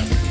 Bye.